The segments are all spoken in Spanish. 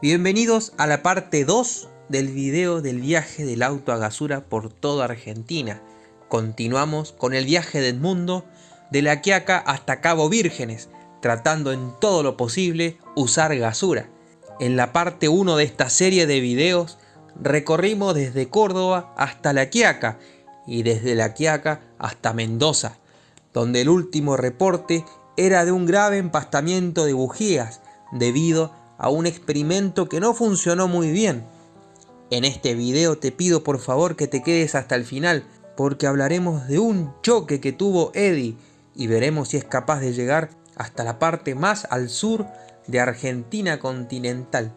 Bienvenidos a la parte 2 del video del viaje del auto a Gasura por toda Argentina. Continuamos con el viaje de Edmundo de La Quiaca hasta Cabo Vírgenes, tratando en todo lo posible usar Gasura. En la parte 1 de esta serie de videos recorrimos desde Córdoba hasta La Quiaca y desde La Quiaca hasta Mendoza, donde el último reporte era de un grave empastamiento de bujías debido a un experimento que no funcionó muy bien. En este video te pido por favor que te quedes hasta el final porque hablaremos de un choque que tuvo Eddie y veremos si es capaz de llegar hasta la parte más al sur de Argentina continental,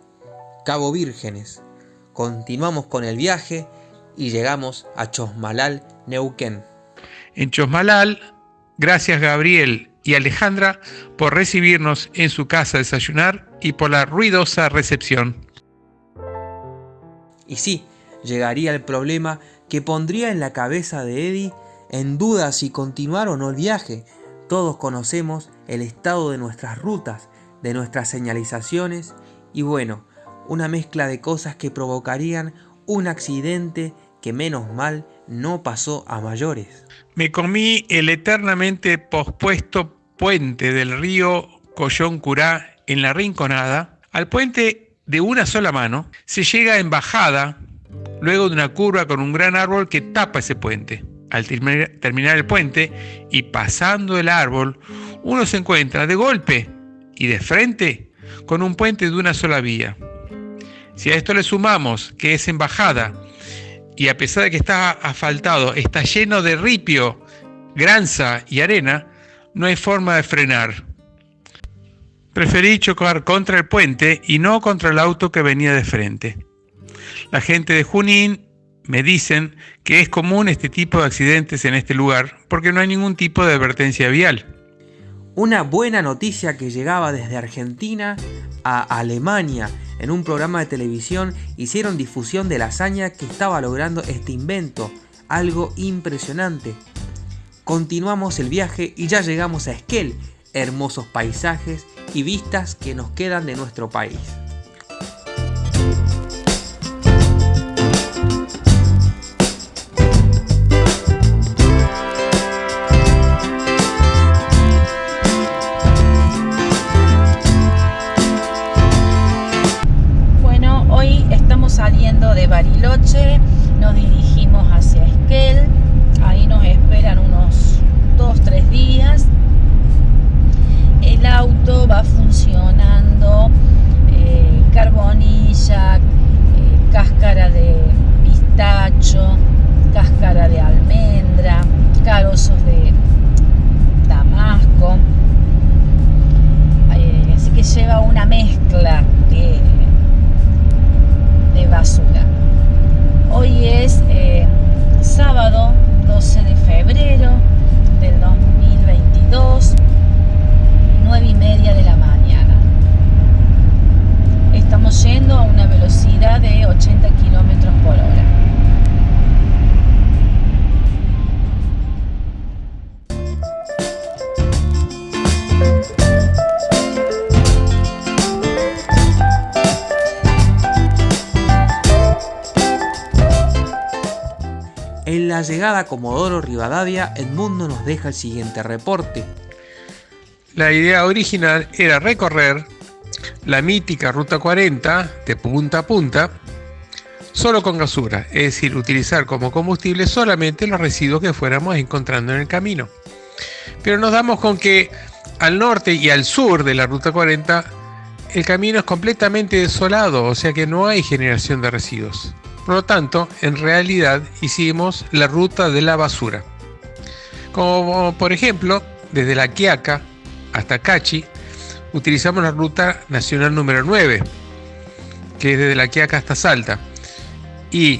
Cabo Vírgenes. Continuamos con el viaje y llegamos a Chosmalal, Neuquén. En Chosmalal, gracias Gabriel y Alejandra por recibirnos en su casa a desayunar y por la ruidosa recepción. Y sí, llegaría el problema que pondría en la cabeza de Eddie en duda si continuar o no el viaje. Todos conocemos el estado de nuestras rutas, de nuestras señalizaciones y bueno, una mezcla de cosas que provocarían un accidente que menos mal no pasó a mayores. Me comí el eternamente pospuesto puente del río Collón Curá en la Rinconada. Al puente de una sola mano se llega en bajada, luego de una curva con un gran árbol que tapa ese puente. Al terminar el puente y pasando el árbol, uno se encuentra de golpe y de frente con un puente de una sola vía. Si a esto le sumamos que es embajada y a pesar de que está asfaltado, está lleno de ripio, granza y arena, no hay forma de frenar. Preferí chocar contra el puente y no contra el auto que venía de frente. La gente de Junín me dicen que es común este tipo de accidentes en este lugar porque no hay ningún tipo de advertencia vial. Una buena noticia que llegaba desde Argentina a Alemania. En un programa de televisión hicieron difusión de la hazaña que estaba logrando este invento. Algo impresionante. Continuamos el viaje y ya llegamos a Esquel, hermosos paisajes y vistas que nos quedan de nuestro país. Llegada a Comodoro Rivadavia, Edmundo nos deja el siguiente reporte. La idea original era recorrer la mítica Ruta 40 de punta a punta solo con gasura, es decir, utilizar como combustible solamente los residuos que fuéramos encontrando en el camino. Pero nos damos con que al norte y al sur de la Ruta 40 el camino es completamente desolado, o sea que no hay generación de residuos. Por lo tanto, en realidad hicimos la ruta de la basura. Como por ejemplo, desde La Quiaca hasta Cachi, utilizamos la ruta nacional número 9, que es desde La Quiaca hasta Salta, y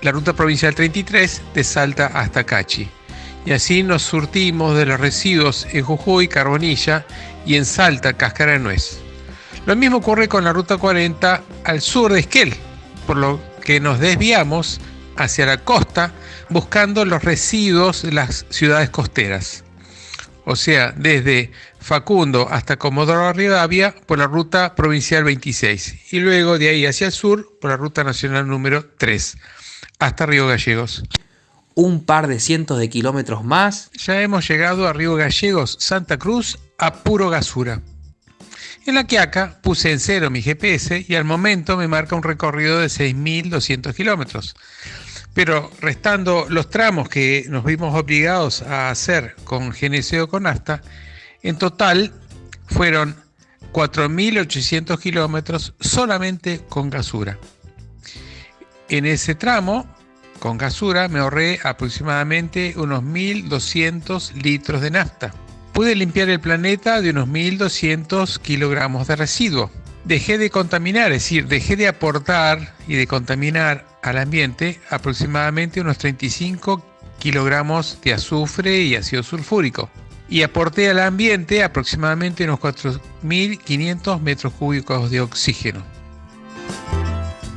la ruta provincial 33 de Salta hasta Cachi. Y así nos surtimos de los residuos en Jujuy, Carbonilla y en Salta, Cáscara de Nuez. Lo mismo ocurre con la ruta 40 al sur de Esquel, por lo que nos desviamos hacia la costa buscando los residuos de las ciudades costeras. O sea, desde Facundo hasta Comodoro Rivadavia por la ruta provincial 26 y luego de ahí hacia el sur por la ruta nacional número 3 hasta Río Gallegos. Un par de cientos de kilómetros más. Ya hemos llegado a Río Gallegos, Santa Cruz, a puro gasura. En la Quiaca puse en cero mi GPS y al momento me marca un recorrido de 6.200 kilómetros. Pero restando los tramos que nos vimos obligados a hacer con GNC o con ASTA, en total fueron 4.800 kilómetros solamente con gasura. En ese tramo, con gasura, me ahorré aproximadamente unos 1.200 litros de nafta pude limpiar el planeta de unos 1.200 kilogramos de residuo. Dejé de contaminar, es decir, dejé de aportar y de contaminar al ambiente aproximadamente unos 35 kilogramos de azufre y ácido sulfúrico. Y aporté al ambiente aproximadamente unos 4.500 metros cúbicos de oxígeno.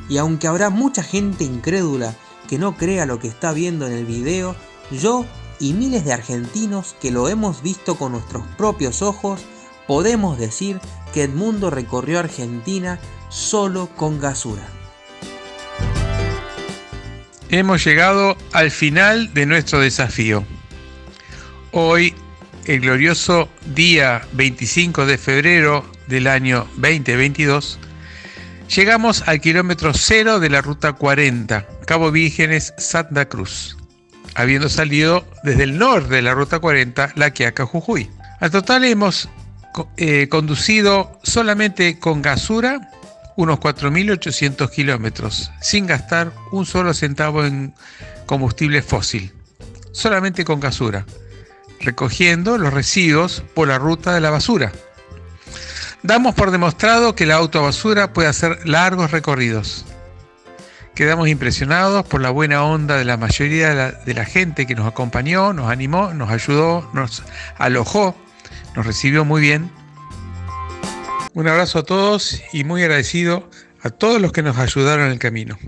Y aunque habrá mucha gente incrédula que no crea lo que está viendo en el video, yo y miles de argentinos que lo hemos visto con nuestros propios ojos, podemos decir que Edmundo recorrió Argentina solo con gasura. Hemos llegado al final de nuestro desafío. Hoy, el glorioso día 25 de febrero del año 2022, llegamos al kilómetro cero de la ruta 40, Cabo Vírgenes, Santa Cruz habiendo salido desde el norte de la Ruta 40, La Quiaca, Jujuy. Al total hemos eh, conducido solamente con gasura unos 4.800 kilómetros, sin gastar un solo centavo en combustible fósil, solamente con gasura, recogiendo los residuos por la ruta de la basura. Damos por demostrado que la autobasura puede hacer largos recorridos, Quedamos impresionados por la buena onda de la mayoría de la, gente que nos acompañó, nos animó, nos ayudó, nos alojó, nos recibió muy bien. Un abrazo a todos y muy agradecido a todos los que nos ayudaron en el camino.